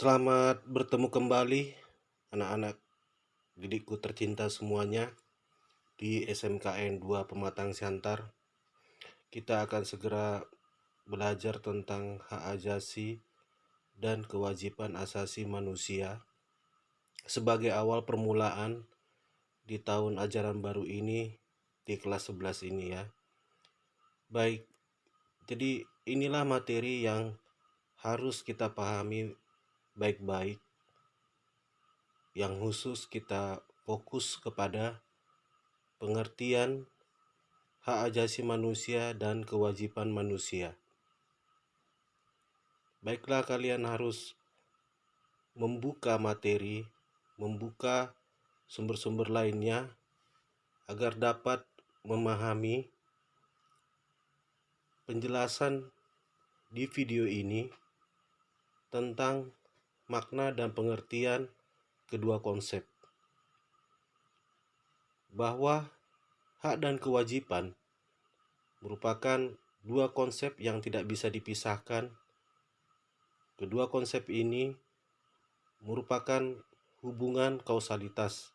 Selamat bertemu kembali anak-anak didikku tercinta semuanya di SMKN 2 Pematang Siantar. Kita akan segera belajar tentang hak ajasi dan kewajiban asasi manusia sebagai awal permulaan di tahun ajaran baru ini di kelas 11 ini ya. Baik, jadi inilah materi yang harus kita pahami baik-baik yang khusus kita fokus kepada pengertian hak ajasi manusia dan kewajiban manusia. Baiklah kalian harus membuka materi, membuka sumber-sumber lainnya agar dapat memahami penjelasan di video ini tentang makna dan pengertian kedua konsep. Bahwa hak dan kewajiban merupakan dua konsep yang tidak bisa dipisahkan. Kedua konsep ini merupakan hubungan kausalitas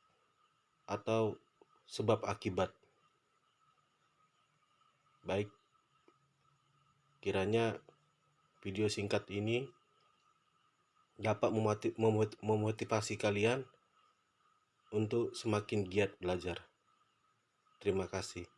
atau sebab akibat. Baik, kiranya video singkat ini dapat memotivasi kalian untuk semakin giat belajar. Terima kasih.